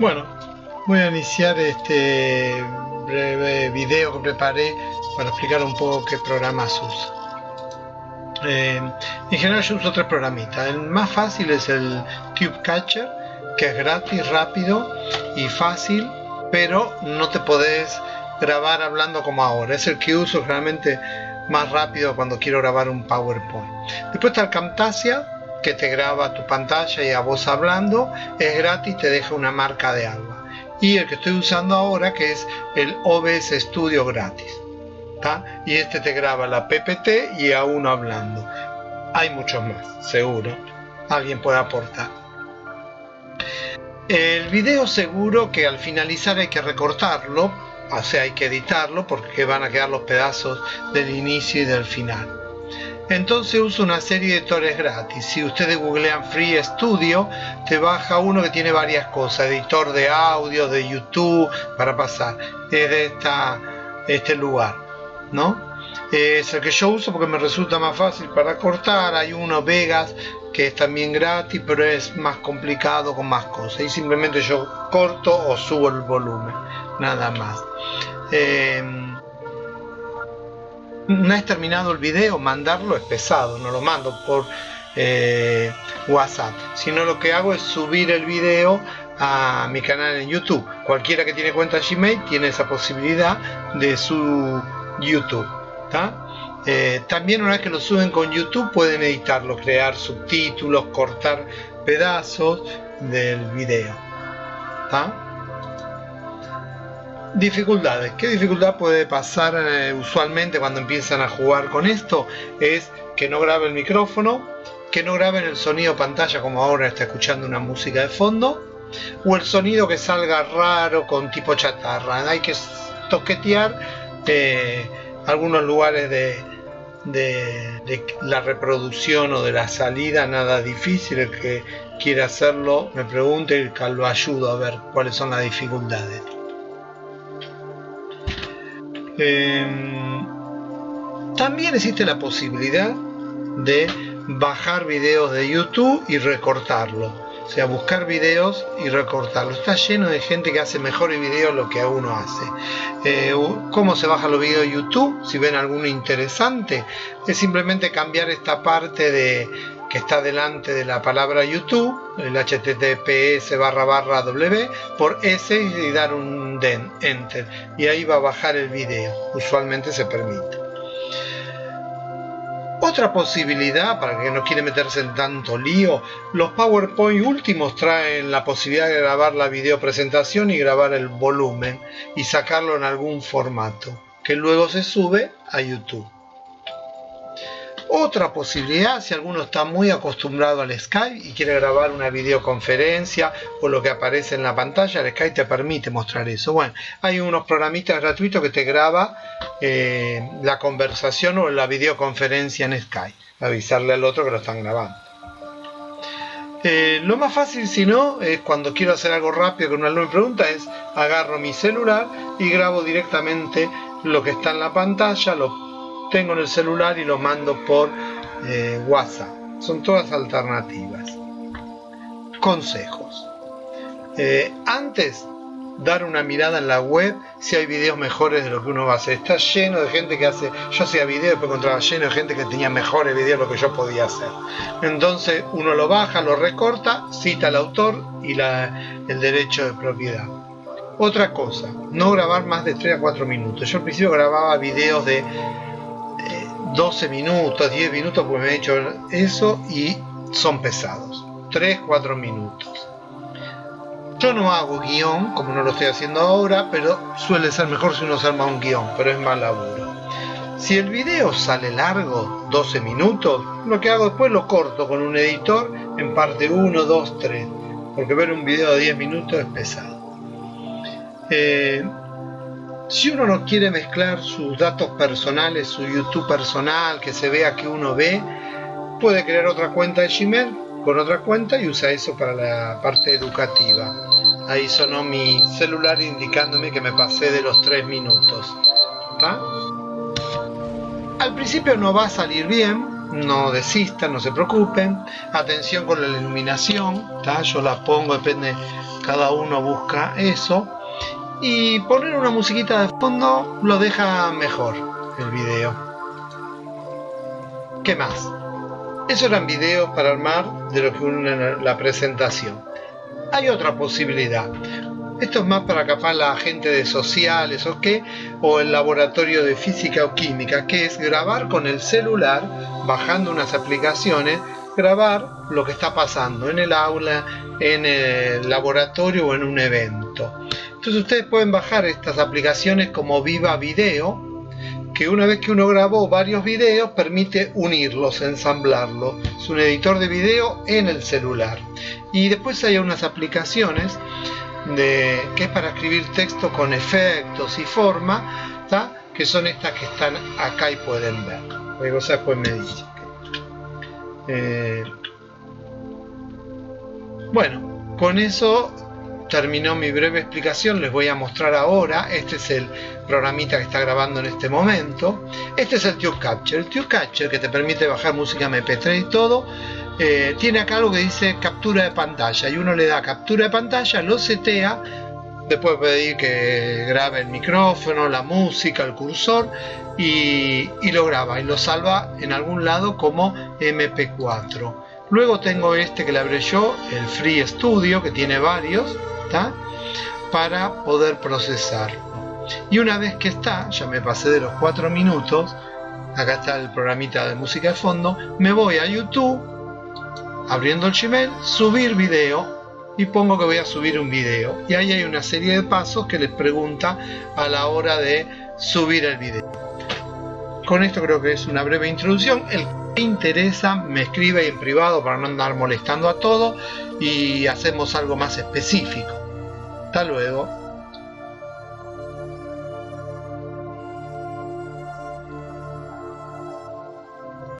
Bueno, voy a iniciar este breve video que preparé para explicar un poco qué programas uso. Eh, en general yo uso tres programitas. El más fácil es el Cube Catcher, que es gratis, rápido y fácil, pero no te podés grabar hablando como ahora. Es el que uso generalmente más rápido cuando quiero grabar un PowerPoint. Después está el Camtasia, que te graba tu pantalla y a vos hablando, es gratis, te deja una marca de agua. Y el que estoy usando ahora que es el OBS Studio gratis. Y este te graba la PPT y a uno hablando. Hay muchos más, seguro. Alguien puede aportar. El video seguro que al finalizar hay que recortarlo, o sea, hay que editarlo porque van a quedar los pedazos del inicio y del final. Entonces uso una serie de editores gratis. Si ustedes googlean Free Studio, te baja uno que tiene varias cosas. Editor de audio, de YouTube, para pasar. Es de esta, este lugar. ¿no? Es el que yo uso porque me resulta más fácil para cortar. Hay uno Vegas que es también gratis, pero es más complicado con más cosas. Y simplemente yo corto o subo el volumen. Nada más. Eh, una vez terminado el video, mandarlo es pesado, no lo mando por eh, WhatsApp, sino lo que hago es subir el video a mi canal en YouTube. Cualquiera que tiene cuenta Gmail tiene esa posibilidad de su YouTube. Eh, también una vez que lo suben con YouTube pueden editarlo, crear subtítulos, cortar pedazos del video. Dificultades. ¿Qué dificultad puede pasar eh, usualmente cuando empiezan a jugar con esto? Es que no grabe el micrófono, que no graben el sonido pantalla como ahora está escuchando una música de fondo, o el sonido que salga raro con tipo chatarra. Hay que toquetear eh, algunos lugares de, de, la reproducción o de la salida, nada difícil. El que quiera hacerlo me pregunte y lo ayudo a ver cuáles son las dificultades. Em, también existe la posibilidad de bajar videos de YouTube y recortarlo. O sea, buscar videos y recortarlo. Está lleno de gente que hace mejores videos lo que uno hace. Eh, ¿Cómo se bajan los videos de YouTube? Si ven alguno interesante, es simplemente cambiar esta parte de que está delante de la palabra YouTube, el https barra barra w, por S y dar un den, enter, y ahí va a bajar el video, usualmente se permite. Otra posibilidad, para que no quiere meterse en tanto lío, los PowerPoint últimos traen la posibilidad de grabar la video presentación y grabar el volumen y sacarlo en algún formato, que luego se sube a YouTube. Otra posibilidad, si alguno está muy acostumbrado al Skype y quiere grabar una videoconferencia o lo que aparece en la pantalla, el Skype te permite mostrar eso. Bueno, hay unos programitas gratuitos que te graba eh, la conversación o la videoconferencia en Skype. Avisarle al otro que lo están grabando. Eh, lo más fácil, si no, es cuando quiero hacer algo rápido que un alumno me pregunta, es agarro mi celular y grabo directamente lo que está en la pantalla, lo tengo en el celular y lo mando por eh, WhatsApp. Son todas alternativas. Consejos. Eh, antes, dar una mirada en la web si hay videos mejores de lo que uno va a hacer. Está lleno de gente que hace, yo hacía videos, después encontraba lleno de gente que tenía mejores videos de lo que yo podía hacer. Entonces uno lo baja, lo recorta, cita al autor y el derecho de propiedad. Otra cosa, no grabar más de 3 a 4 minutos. Yo al principio grababa videos de 12 minutos, 10 minutos, pues me he hecho eso y son pesados. 3, 4 minutos. Yo no hago guion, como no lo estoy haciendo ahora, pero suele ser mejor si uno se arma un guion, pero es más laburo. Si el video sale largo, 12 minutos, lo que hago después lo corto con un editor en parte 1, 2, 3, porque ver un video de 10 minutos es pesado. Eh, si uno no quiere mezclar sus datos personales, su YouTube personal, que se vea que uno ve, puede crear otra cuenta de Gmail con otra cuenta y usa eso para la parte educativa. Ahí sonó mi celular indicándome que me pasé de los 3 minutos. Al principio no va a salir bien, no desistan, no se preocupen. Atención con la iluminación, yo la pongo, depende, cada uno busca eso. Y poner una musiquita de fondo lo deja mejor el video. ¿Qué más? Eso eran videos para armar de lo que une la presentación. Hay otra posibilidad. Esto es más para capaz la gente de sociales o qué, o el laboratorio de física o química, que es grabar con el celular, bajando unas aplicaciones, grabar lo que está pasando en el aula, en el laboratorio o en un evento. Entonces ustedes pueden bajar estas aplicaciones como Viva Video, que una vez que uno grabó varios videos permite unirlos, ensamblarlos. Es un editor de video en el celular. Y después hay unas aplicaciones de, que es para escribir texto con efectos y forma, que son estas que están acá y pueden ver. Luego después me dice. Eh, bueno, con eso terminó mi breve explicación, les voy a mostrar ahora, este es el programita que está grabando en este momento, este es el Tube Capture, el Tube Capture que te permite bajar música MP3 y todo, eh, tiene acá algo que dice captura de pantalla. Y uno le da captura de pantalla, lo setea, después pedir que grabe el micrófono, la música, el cursor y, y lo graba y lo salva en algún lado como MP4. Luego tengo este que le abré yo, el Free Studio, que tiene varios, para poder procesarlo. Y una vez que está, ya me pasé de los 4 minutos, acá está el programita de música de fondo, me voy a YouTube abriendo el Gmail, subir video y pongo que voy a subir un video. Y ahí hay una serie de pasos que les pregunta a la hora de subir el video. Con esto creo que es una breve introducción. El que interesa me escribe en privado para no andar molestando a todo y hacemos algo más específico. Hasta luego.